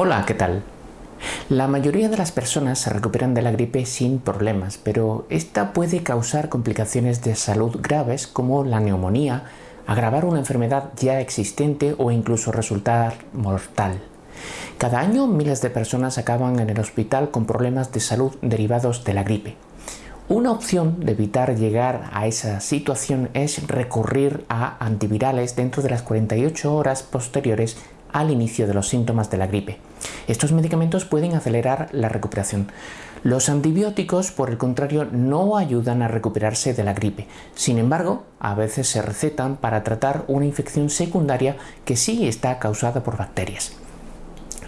Hola, ¿qué tal? La mayoría de las personas se recuperan de la gripe sin problemas, pero esta puede causar complicaciones de salud graves como la neumonía, agravar una enfermedad ya existente o incluso resultar mortal. Cada año miles de personas acaban en el hospital con problemas de salud derivados de la gripe. Una opción de evitar llegar a esa situación es recurrir a antivirales dentro de las 48 horas posteriores al inicio de los síntomas de la gripe. Estos medicamentos pueden acelerar la recuperación. Los antibióticos, por el contrario, no ayudan a recuperarse de la gripe. Sin embargo, a veces se recetan para tratar una infección secundaria que sí está causada por bacterias.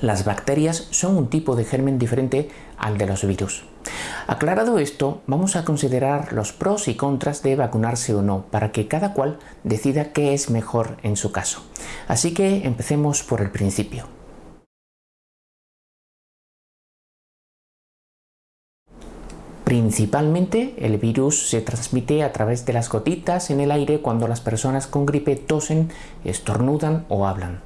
Las bacterias son un tipo de germen diferente al de los virus. Aclarado esto, vamos a considerar los pros y contras de vacunarse o no, para que cada cual decida qué es mejor en su caso. Así que empecemos por el principio. Principalmente el virus se transmite a través de las gotitas en el aire cuando las personas con gripe tosen, estornudan o hablan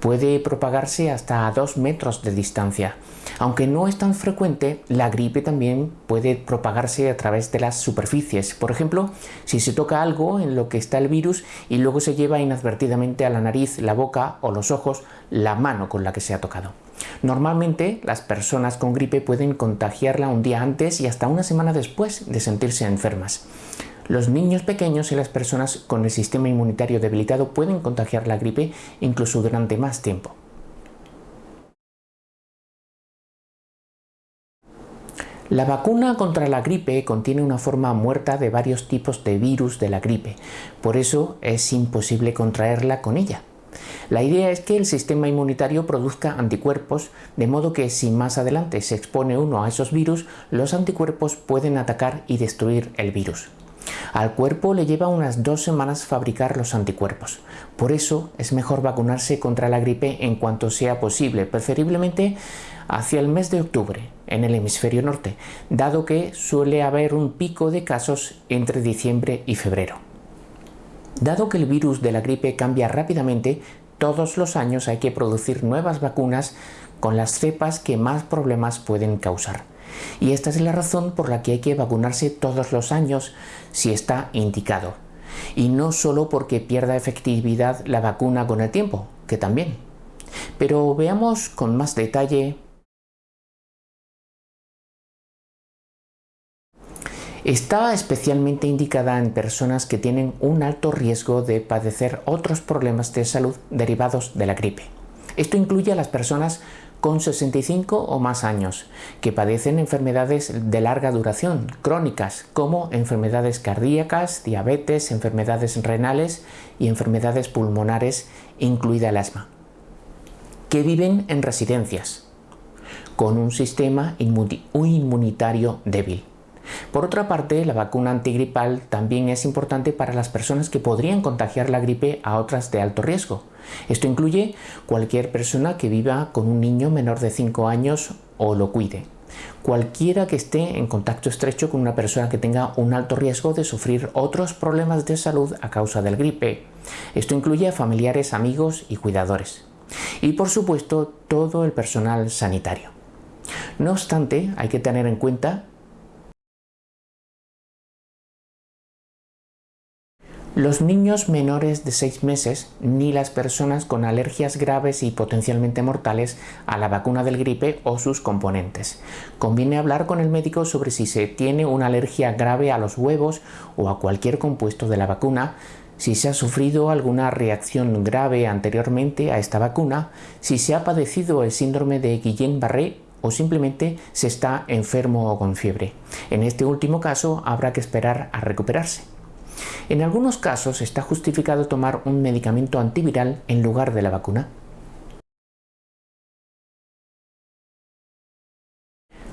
puede propagarse hasta a 2 metros de distancia. Aunque no es tan frecuente, la gripe también puede propagarse a través de las superficies. Por ejemplo, si se toca algo en lo que está el virus y luego se lleva inadvertidamente a la nariz, la boca o los ojos la mano con la que se ha tocado. Normalmente las personas con gripe pueden contagiarla un día antes y hasta una semana después de sentirse enfermas. Los niños pequeños y las personas con el sistema inmunitario debilitado pueden contagiar la gripe incluso durante más tiempo. La vacuna contra la gripe contiene una forma muerta de varios tipos de virus de la gripe, por eso es imposible contraerla con ella. La idea es que el sistema inmunitario produzca anticuerpos, de modo que si más adelante se expone uno a esos virus, los anticuerpos pueden atacar y destruir el virus. Al cuerpo le lleva unas dos semanas fabricar los anticuerpos. Por eso es mejor vacunarse contra la gripe en cuanto sea posible, preferiblemente hacia el mes de octubre en el hemisferio norte, dado que suele haber un pico de casos entre diciembre y febrero. Dado que el virus de la gripe cambia rápidamente, todos los años hay que producir nuevas vacunas con las cepas que más problemas pueden causar. Y esta es la razón por la que hay que vacunarse todos los años si está indicado. Y no solo porque pierda efectividad la vacuna con el tiempo, que también. Pero veamos con más detalle Está especialmente indicada en personas que tienen un alto riesgo de padecer otros problemas de salud derivados de la gripe. Esto incluye a las personas con 65 o más años, que padecen enfermedades de larga duración, crónicas, como enfermedades cardíacas, diabetes, enfermedades renales y enfermedades pulmonares, incluida el asma, que viven en residencias, con un sistema inmunitario débil. Por otra parte, la vacuna antigripal también es importante para las personas que podrían contagiar la gripe a otras de alto riesgo. Esto incluye cualquier persona que viva con un niño menor de 5 años o lo cuide. Cualquiera que esté en contacto estrecho con una persona que tenga un alto riesgo de sufrir otros problemas de salud a causa del gripe. Esto incluye a familiares, amigos y cuidadores. Y por supuesto todo el personal sanitario. No obstante, hay que tener en cuenta Los niños menores de 6 meses ni las personas con alergias graves y potencialmente mortales a la vacuna del gripe o sus componentes. Conviene hablar con el médico sobre si se tiene una alergia grave a los huevos o a cualquier compuesto de la vacuna, si se ha sufrido alguna reacción grave anteriormente a esta vacuna, si se ha padecido el síndrome de Guillain-Barré o simplemente se está enfermo o con fiebre. En este último caso habrá que esperar a recuperarse. En algunos casos está justificado tomar un medicamento antiviral en lugar de la vacuna.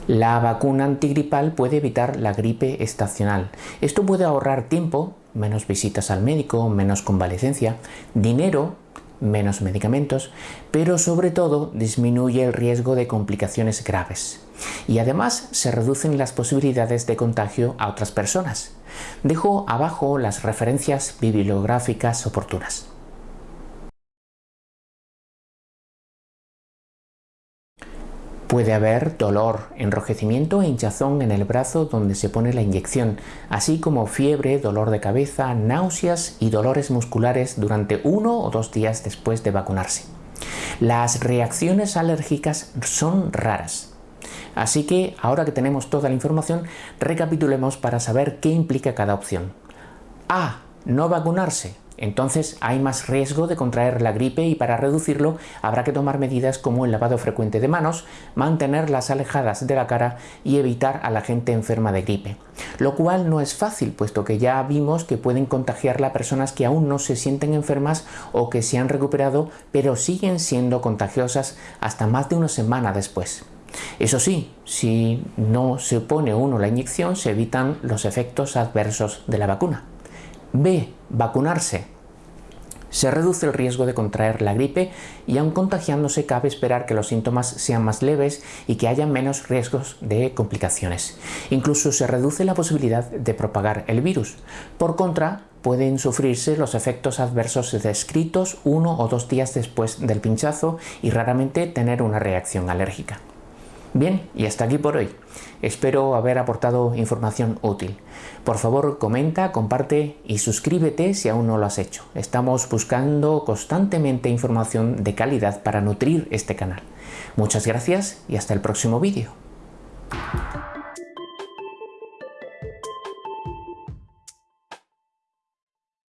La vacuna antigripal puede evitar la gripe estacional. Esto puede ahorrar tiempo, menos visitas al médico, menos convalecencia, dinero, menos medicamentos, pero sobre todo disminuye el riesgo de complicaciones graves. Y además se reducen las posibilidades de contagio a otras personas. Dejo abajo las referencias bibliográficas oportunas. Puede haber dolor, enrojecimiento e hinchazón en el brazo donde se pone la inyección, así como fiebre, dolor de cabeza, náuseas y dolores musculares durante uno o dos días después de vacunarse. Las reacciones alérgicas son raras. Así que ahora que tenemos toda la información, recapitulemos para saber qué implica cada opción. A. No vacunarse entonces hay más riesgo de contraer la gripe y para reducirlo habrá que tomar medidas como el lavado frecuente de manos, mantenerlas alejadas de la cara y evitar a la gente enferma de gripe. Lo cual no es fácil, puesto que ya vimos que pueden contagiarla a personas que aún no se sienten enfermas o que se han recuperado, pero siguen siendo contagiosas hasta más de una semana después. Eso sí, si no se pone uno la inyección, se evitan los efectos adversos de la vacuna. B. Vacunarse. Se reduce el riesgo de contraer la gripe y aun contagiándose cabe esperar que los síntomas sean más leves y que haya menos riesgos de complicaciones. Incluso se reduce la posibilidad de propagar el virus. Por contra, pueden sufrirse los efectos adversos descritos uno o dos días después del pinchazo y raramente tener una reacción alérgica. Bien, y hasta aquí por hoy. Espero haber aportado información útil. Por favor, comenta, comparte y suscríbete si aún no lo has hecho. Estamos buscando constantemente información de calidad para nutrir este canal. Muchas gracias y hasta el próximo vídeo.